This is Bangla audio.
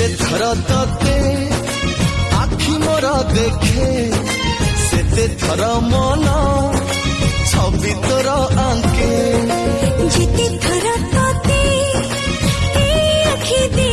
ଯେତେ ଥର ତତେ ଆଖି ମୋର ଦେଖେ ସେତେ ଥର ମନ